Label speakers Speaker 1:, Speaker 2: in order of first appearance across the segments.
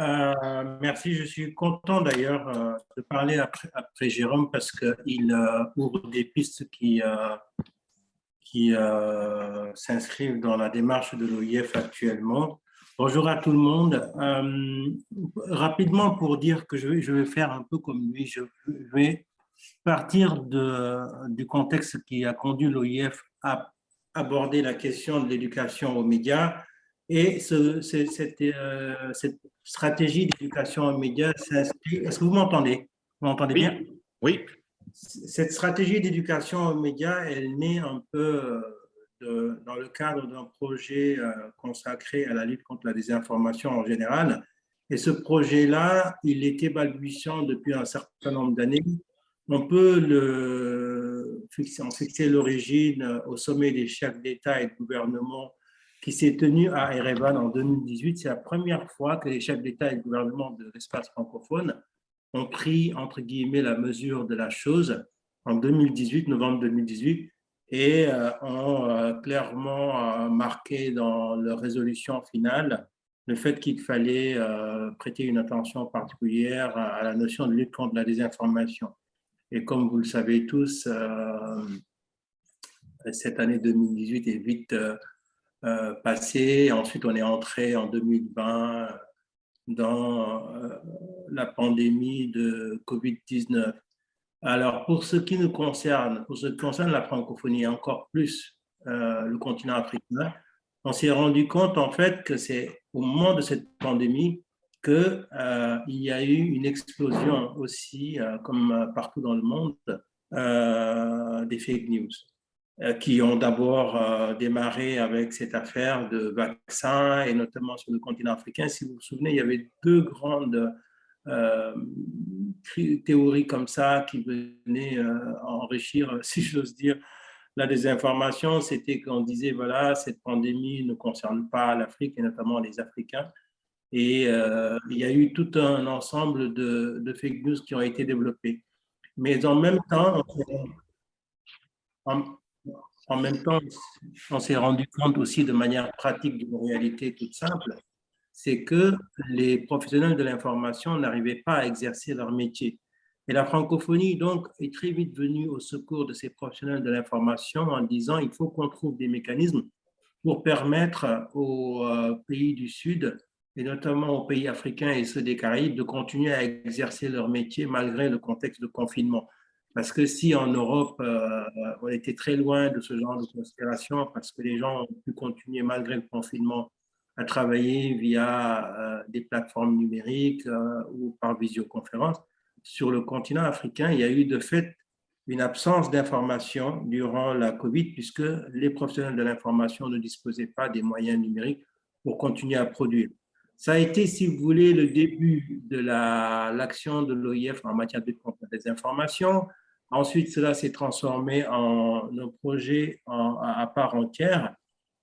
Speaker 1: Euh, merci, je suis content d'ailleurs euh, de parler après, Jérôme parce qu'il euh, ouvre des pistes qui, qui s'inscrivent dans la démarche de l'OIF actuellement. Bonjour à tout le monde. rapidement pour dire que je vais, faire un peu comme lui, je vais partir du contexte qui a conduit l'OIF à aborder la question de l'éducation aux médias et ce, cette, euh, cette, stratégie d'éducation aux médias s'inscrit. Est-ce que vous m'entendez? Vous m'entendez bien?
Speaker 2: Oui.
Speaker 1: Cette stratégie d'éducation aux médias, elle naît un peu de, dans le cadre d'un projet euh, consacré à la lutte contre la désinformation en général. Et ce projet-là, il était balbutiant depuis un certain nombre d'années. On peut le en fixer l'origine au sommet des chefs d'État et de gouvernement qui s'est tenu à Erevan en 2018. C'est la première fois que les chefs d'État et de gouvernement de l'espace francophone ont pris, entre guillemets, la mesure de la chose en 2018, novembre 2018, et euh, ont euh, clairement euh, marqué dans leur résolution finale le fait qu'il fallait prêter une attention particulière à la notion de lutte contre la désinformation. Et comme vous le savez tous, cette année 2018 est vite euh, passé. Ensuite, on est entré en 2020 dans euh, la pandémie de Covid-19. Alors, pour ce qui nous concerne, pour ce qui concerne la francophonie, encore plus euh, le continent africain, on s'est rendu compte en fait que c'est au moment de cette pandémie qu'il y a eu une explosion aussi, comme partout dans le monde, des fake news. Euh, qui ont d'abord euh, démarré avec cette affaire de vaccins et notamment sur le continent africain. Si vous vous souvenez, il y avait deux grandes euh, théories comme ça qui venaient enrichir, si j'ose dire, la désinformation. C'était qu'on disait, voilà, cette pandémie ne concerne pas l'Afrique et notamment les Africains. Et il y a eu tout un ensemble de, fake news qui ont été développés. Mais en même temps, en, en même temps, on s'est rendu compte aussi de manière pratique d'une réalité toute simple, c'est que les professionnels de l'information n'arrivaient pas à exercer leur métier. Et la francophonie, donc, est très vite venue au secours de ces professionnels de l'information en disant il faut qu'on trouve des mécanismes pour permettre aux euh, pays du Sud, et notamment aux pays africains et ceux des Caraïbes, de continuer à exercer leur métier malgré le contexte de confinement. Parce que si en Europe, euh, on était très loin de ce genre de considération, parce que les gens ont pu continuer malgré le confinement à travailler via euh, des plateformes numériques euh, ou par visioconférence, sur le continent africain, il y a eu de fait une absence d'information durant la COVID, puisque les professionnels de l'information ne disposaient pas des moyens numériques pour continuer à produire. Ça a été, si vous voulez, le début de l'action de l'OIF en matière de contre des informations. Ensuite, cela s'est transformé en un projet à part entière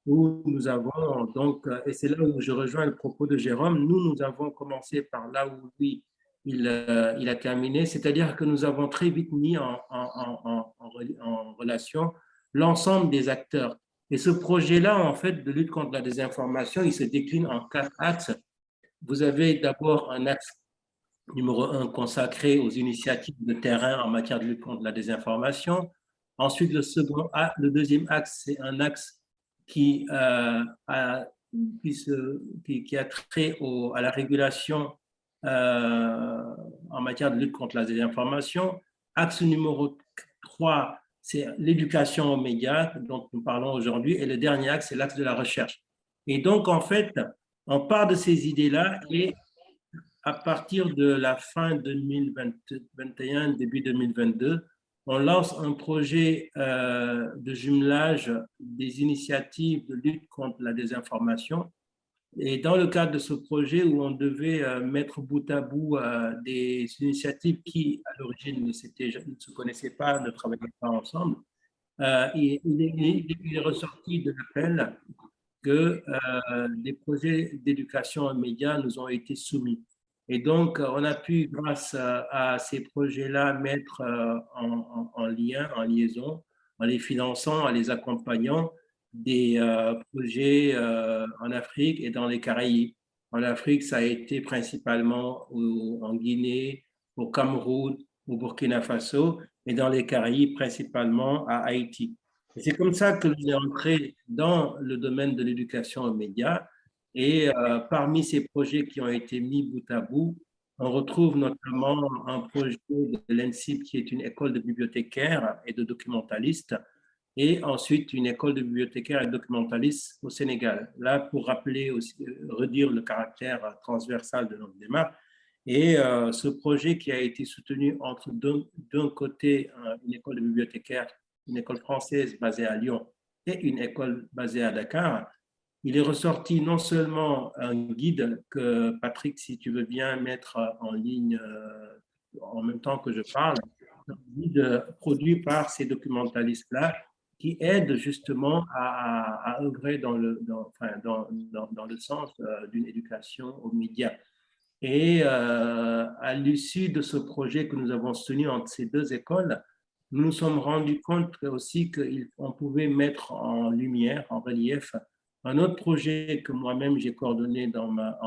Speaker 1: où nous avons donc, et c'est là où je rejoins le propos de Jérôme, nous, nous avons commencé par là où lui, il, euh, il a terminé, c'est-à-dire que nous avons très vite mis en, en, en relation l'ensemble des acteurs. Et ce projet-là, en fait, de lutte contre la désinformation, il se décline en quatre axes. Vous avez d'abord un axe numéro un consacré aux initiatives de terrain en matière de lutte contre la désinformation. Ensuite, le, second, le deuxième axe, c'est un axe qui, euh, a, trait à la régulation euh, en matière de lutte contre la désinformation. Axe numéro 3, c'est l'éducation aux médias dont nous parlons aujourd'hui. Et le dernier axe, c'est l'axe de la recherche. Et donc, en fait, on part de ces idées-là et à partir de la fin 2021, début 2022, on lance un projet euh, de jumelage des initiatives de lutte contre la désinformation. Et dans le cadre de ce projet où on devait euh, mettre bout à bout euh, des initiatives qui, à l'origine, ne, ne, se connaissaient pas, ne travaillaient pas ensemble, il, il, est ressorti de l'appel que des projets d'éducation médias nous ont été soumis. Et donc, on a pu, grâce à, ces projets-là, mettre euh, en, lien, en liaison, en les finançant, en les accompagnant, des euh, projets euh, en Afrique et dans les Caraïbes. En Afrique, ça a été principalement en Guinée, au Cameroun, au Burkina Faso, et dans les Caraïbes, principalement à Haïti. C'est comme ça que je suis entré dans le domaine de l'éducation aux médias. Et euh, parmi ces projets qui ont été mis bout à bout, on retrouve notamment un projet de l'ENSIP qui est une école de bibliothécaires et de documentalistes, et ensuite une école de bibliothécaires et de documentalistes au Sénégal. Là, pour rappeler aussi, redire le caractère transversal de notre démarche, et euh, ce projet qui a été soutenu entre d'un côté une école de bibliothécaires une école française basée à Lyon et une école basée à Dakar, il est ressorti non seulement un guide que Patrick, si tu veux bien mettre en ligne euh, en même temps que je parle, un guide produit par ces documentalistes-là qui aident justement à, œuvrer dans le, dans, le sens euh, d'une éducation aux médias. Et euh, à l'issue de ce projet que nous avons soutenu entre ces deux écoles, nous nous sommes rendus compte aussi qu'on pouvait mettre en lumière, en relief, un autre projet que moi-même j'ai coordonné dans ma,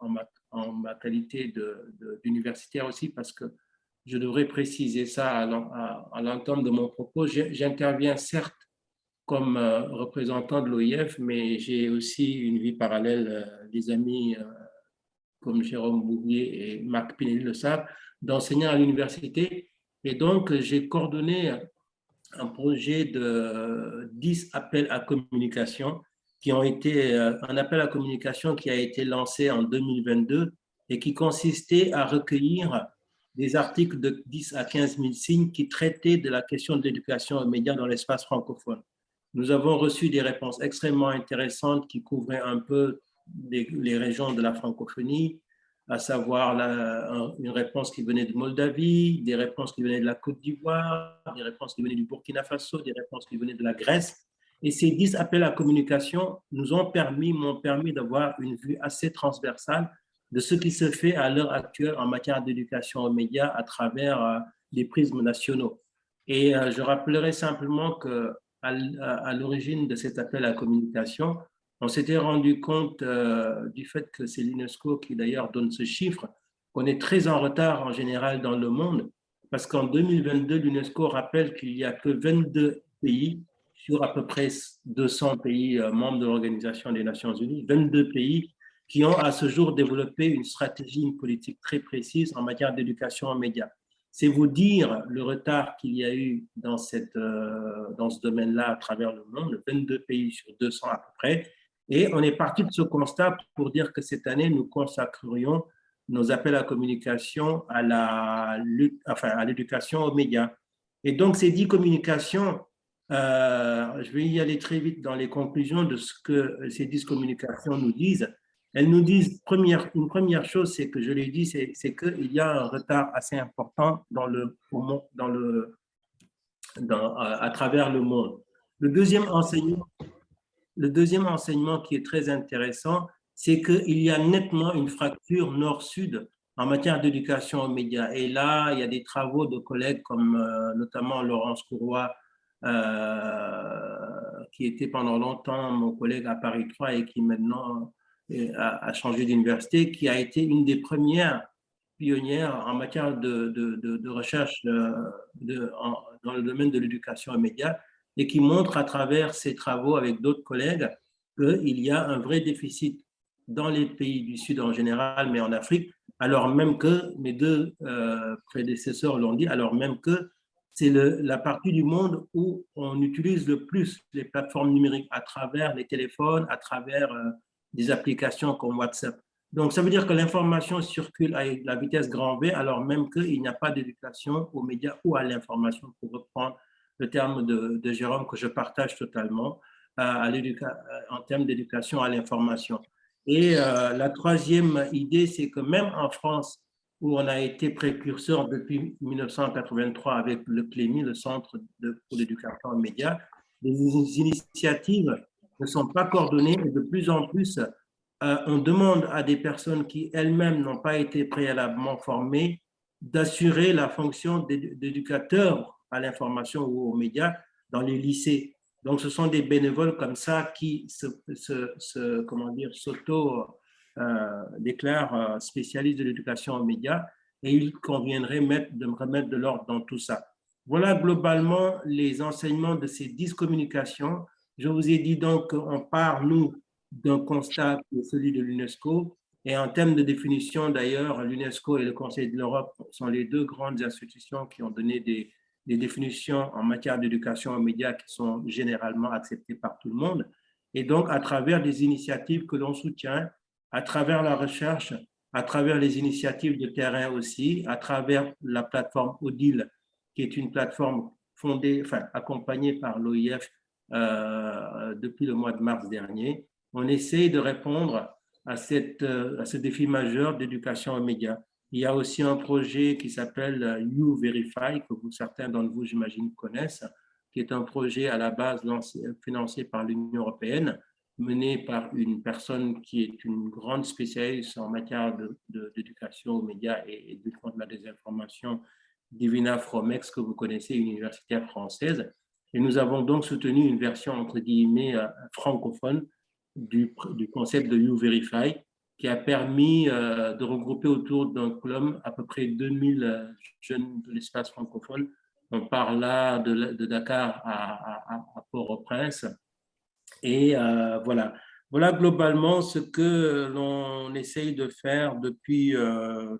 Speaker 1: en, ma, qualité d'universitaire aussi, parce que je devrais préciser ça à, l'entente de mon propos. J'interviens certes comme euh, représentant de l'OIF, mais j'ai aussi une vie parallèle, euh, des amis euh, comme Jérôme Bouvier et Marc Pinelli le savent, d'enseignants à l'université et donc, j'ai coordonné un projet de 10 appels à communication qui ont été, euh, un appel à communication qui a été lancé en 2022 et qui consistait à recueillir des articles de 10 à 15 000 signes qui traitaient de la question de l'éducation aux médias dans l'espace francophone. Nous avons reçu des réponses extrêmement intéressantes qui couvraient un peu les régions de la francophonie, à savoir une réponse qui venait de Moldavie, des réponses qui venaient de la Côte d'Ivoire, des réponses qui venaient du Burkina Faso, des réponses qui venaient de la Grèce. Et ces dix appels à communication nous ont permis, m'ont permis d'avoir une vue assez transversale de ce qui se fait à l'heure actuelle en matière d'éducation aux médias à travers euh, les prismes nationaux. Et euh, je rappellerai simplement que à l'origine de cet appel à communication, on s'était rendu compte euh, du fait que c'est l'UNESCO qui d'ailleurs donne ce chiffre, qu'on est très en retard en général dans le monde, parce qu'en 2022, l'UNESCO rappelle qu'il n'y a que 22 pays sur à peu près 200 pays euh, membres de l'Organisation des Nations Unies, 22 pays qui ont à ce jour développé une stratégie, une politique très précise en matière d'éducation aux médias. C'est vous dire le retard qu'il y a eu dans, cette, euh, dans ce domaine-là à travers le monde, 22 pays sur 200 à peu près, et on est parti de ce constat pour dire que cette année, nous consacrerions nos appels à communication à la enfin, à l'éducation aux médias. Et donc, ces dix communications, euh, je vais y aller très vite dans les conclusions de ce que ces dix communications nous disent. Elles nous disent, première, une première chose, c'est que je l'ai dit, c'est qu'il y a un retard assez important dans le, dans le, dans, à travers le monde. Le deuxième enseignement, le deuxième enseignement qui est très intéressant, c'est qu'il y a nettement une fracture nord-sud en matière d'éducation aux médias. Et là, il y a des travaux de collègues comme euh, notamment Laurence Courroy, euh, qui était pendant longtemps mon collègue à Paris 3 et qui maintenant euh, a, changé d'université, qui a été une des premières pionnières en matière de, recherche dans le domaine de l'éducation aux médias et qui montre à travers ses travaux avec d'autres collègues qu'il y a un vrai déficit dans les pays du Sud en général, mais en Afrique, alors même que mes deux euh, prédécesseurs l'ont dit, alors même que c'est la partie du monde où on utilise le plus les plateformes numériques à travers les téléphones, à travers euh, des applications comme WhatsApp. Donc, ça veut dire que l'information circule à la vitesse grand V, alors même qu'il n'y a pas d'éducation aux médias ou à l'information, pour reprendre le terme de, Jérôme que je partage totalement à, en termes d'éducation à l'information. Et euh, la troisième idée, c'est que même en France, où on a été précurseur depuis 1983 avec le CLEMI, le Centre pour l'éducation aux médias, les initiatives ne sont pas coordonnées de plus en plus, euh, on demande à des personnes qui elles-mêmes n'ont pas été préalablement formées d'assurer la fonction d'éducateur à l'information ou aux médias dans les lycées. Donc, ce sont des bénévoles comme ça qui se, comment dire, s'auto déclare spécialiste de l'éducation aux médias et il conviendrait de remettre de l'ordre dans tout ça. Voilà globalement les enseignements de ces dix communications. Je vous ai dit donc qu'on part, nous, d'un constat celui de l'UNESCO. Et en termes de définition, d'ailleurs, l'UNESCO et le Conseil de l'Europe sont les deux grandes institutions qui ont donné des, des définitions en matière d'éducation aux médias qui sont généralement acceptées par tout le monde. Et donc, à travers des initiatives que l'on soutient, à travers la recherche, à travers les initiatives de terrain aussi, à travers la plateforme ODIL, qui est une plateforme fondée, enfin, accompagnée par l'OIF euh, depuis le mois de mars dernier, on essaie de répondre à, cette, à ce défi majeur d'éducation aux médias. Il y a aussi un projet qui s'appelle You Verify, que certains d'entre vous, j'imagine, connaissent, qui est un projet à la base financé par l'Union européenne, mené par une personne qui est une grande spécialiste en matière d'éducation aux médias et, et de la désinformation Divina Fromex, que vous connaissez, universitaire française. Et nous avons donc soutenu une version, entre guillemets, euh, francophone du concept de You Verify, qui a permis euh, de regrouper autour d'un club à peu près 2000 euh, jeunes de l'espace francophone. On parle là de, Dakar à, Port-au-Prince. Et voilà. Voilà globalement ce que l'on essaye de faire depuis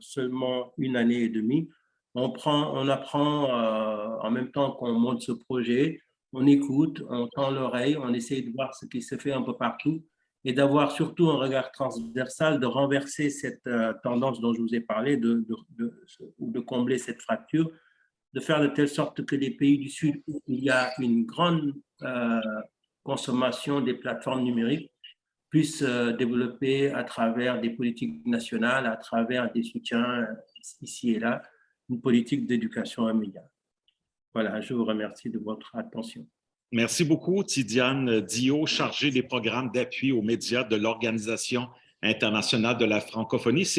Speaker 1: seulement une année et demie on, prend, on apprend euh, en même temps qu'on monte ce projet, on écoute, on tend l'oreille, on essaye de voir ce qui se fait un peu partout et d'avoir surtout un regard transversal, de renverser cette euh, tendance dont je vous ai parlé, de, de, combler cette fracture, de faire de telle sorte que les pays du Sud, où il y a une grande euh, consommation des plateformes numériques, puissent développer à travers des politiques nationales, à travers des soutiens ici et là, une politique d'éducation à médias. Voilà, je vous remercie de votre attention.
Speaker 2: Merci beaucoup, Tidiane Dio, chargée des programmes d'appui aux médias de l'Organisation internationale de la francophonie.